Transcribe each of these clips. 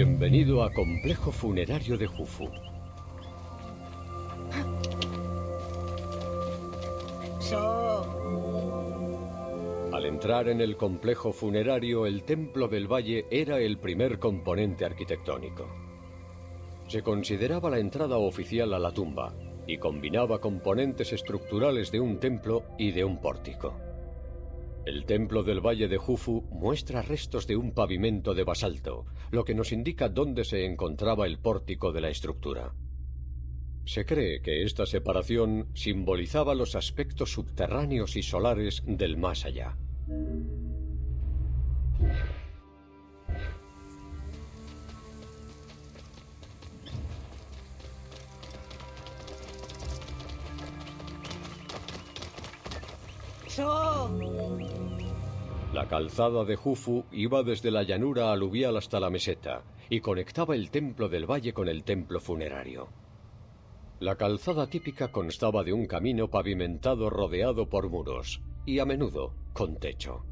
Bienvenido a Complejo Funerario de Jufu. Al entrar en el complejo funerario, el Templo del Valle era el primer componente arquitectónico. Se consideraba la entrada oficial a la tumba y combinaba componentes estructurales de un templo y de un pórtico. El templo del Valle de Jufu muestra restos de un pavimento de basalto, lo que nos indica dónde se encontraba el pórtico de la estructura. Se cree que esta separación simbolizaba los aspectos subterráneos y solares del más allá. La calzada de Jufu iba desde la llanura aluvial hasta la meseta y conectaba el templo del valle con el templo funerario. La calzada típica constaba de un camino pavimentado rodeado por muros y a menudo con techo.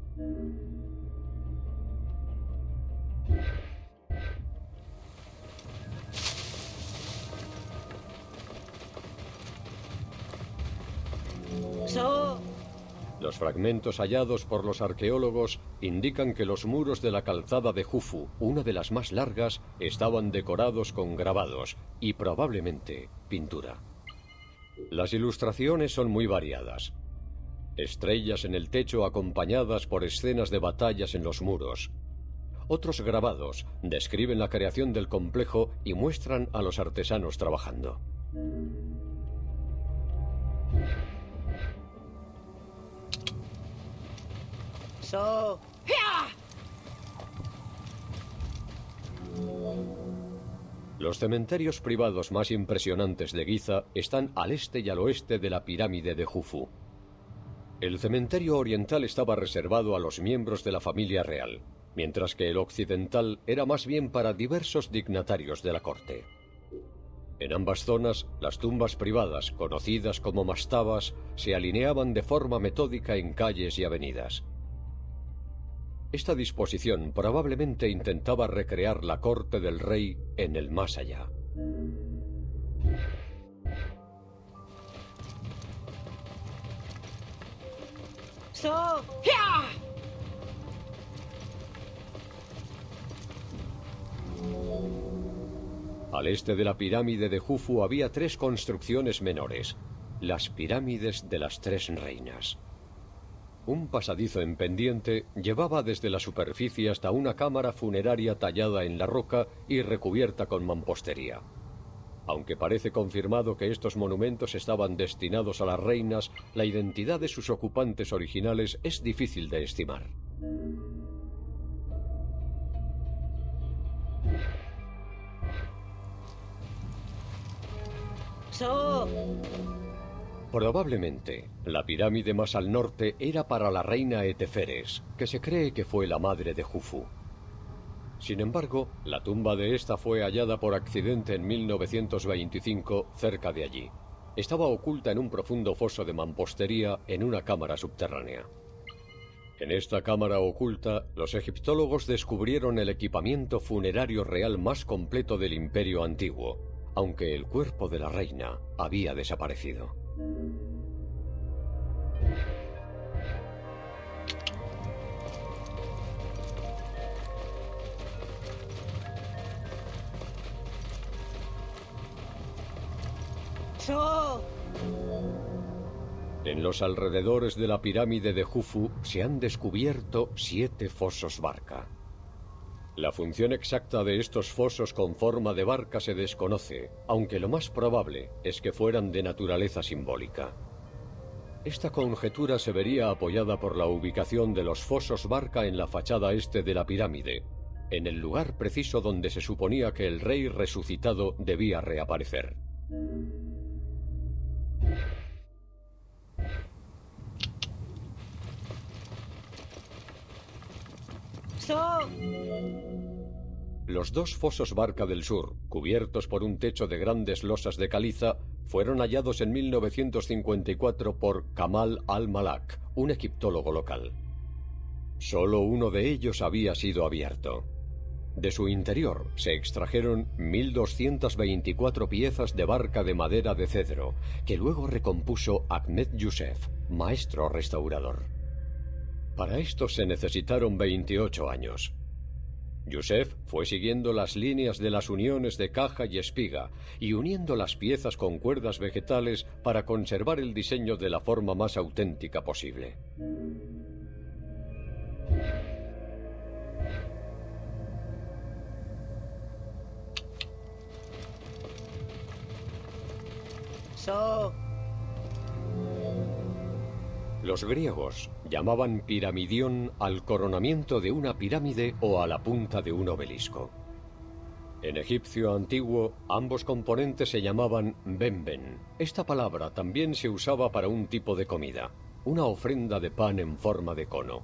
Los fragmentos hallados por los arqueólogos indican que los muros de la calzada de Jufu, una de las más largas, estaban decorados con grabados y probablemente pintura. Las ilustraciones son muy variadas. Estrellas en el techo acompañadas por escenas de batallas en los muros. Otros grabados describen la creación del complejo y muestran a los artesanos trabajando. Los cementerios privados más impresionantes de Giza están al este y al oeste de la pirámide de Jufu. El cementerio oriental estaba reservado a los miembros de la familia real, mientras que el occidental era más bien para diversos dignatarios de la corte. En ambas zonas, las tumbas privadas, conocidas como mastabas, se alineaban de forma metódica en calles y avenidas. Esta disposición probablemente intentaba recrear la corte del rey en el más allá. Al este de la pirámide de Jufu había tres construcciones menores, las pirámides de las tres reinas. Un pasadizo en pendiente llevaba desde la superficie hasta una cámara funeraria tallada en la roca y recubierta con mampostería. Aunque parece confirmado que estos monumentos estaban destinados a las reinas, la identidad de sus ocupantes originales es difícil de estimar. Probablemente, la pirámide más al norte era para la reina Eteferes, que se cree que fue la madre de Jufu. Sin embargo, la tumba de esta fue hallada por accidente en 1925 cerca de allí. Estaba oculta en un profundo foso de mampostería en una cámara subterránea. En esta cámara oculta, los egiptólogos descubrieron el equipamiento funerario real más completo del imperio antiguo, aunque el cuerpo de la reina había desaparecido. En los alrededores de la pirámide de Jufu se han descubierto siete fosos barca. La función exacta de estos fosos con forma de barca se desconoce, aunque lo más probable es que fueran de naturaleza simbólica. Esta conjetura se vería apoyada por la ubicación de los fosos barca en la fachada este de la pirámide, en el lugar preciso donde se suponía que el rey resucitado debía reaparecer. Los dos fosos Barca del Sur, cubiertos por un techo de grandes losas de caliza, fueron hallados en 1954 por Kamal al-Malak, un egiptólogo local. Solo uno de ellos había sido abierto. De su interior se extrajeron 1.224 piezas de barca de madera de cedro, que luego recompuso Ahmed Youssef, maestro restaurador. Para esto se necesitaron 28 años. Youssef fue siguiendo las líneas de las uniones de caja y espiga y uniendo las piezas con cuerdas vegetales para conservar el diseño de la forma más auténtica posible. Los griegos llamaban piramidión al coronamiento de una pirámide o a la punta de un obelisco. En egipcio antiguo, ambos componentes se llamaban bemben. Esta palabra también se usaba para un tipo de comida, una ofrenda de pan en forma de cono.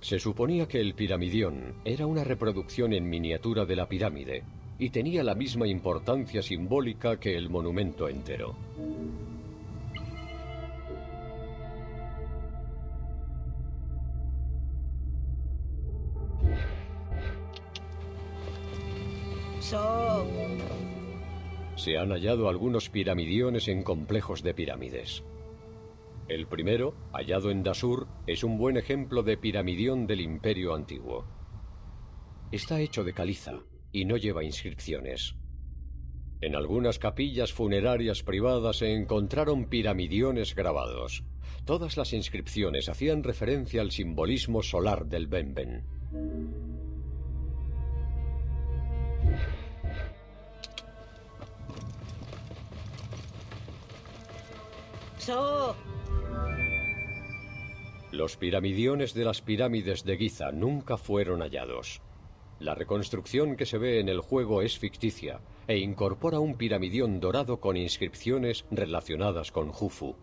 Se suponía que el piramidión era una reproducción en miniatura de la pirámide y tenía la misma importancia simbólica que el monumento entero. Se han hallado algunos piramidiones en complejos de pirámides. El primero, hallado en Dasur, es un buen ejemplo de piramidión del Imperio Antiguo. Está hecho de caliza y no lleva inscripciones. En algunas capillas funerarias privadas se encontraron piramidiones grabados. Todas las inscripciones hacían referencia al simbolismo solar del Benben. Los piramidiones de las pirámides de Giza nunca fueron hallados. La reconstrucción que se ve en el juego es ficticia e incorpora un piramidión dorado con inscripciones relacionadas con Jufu.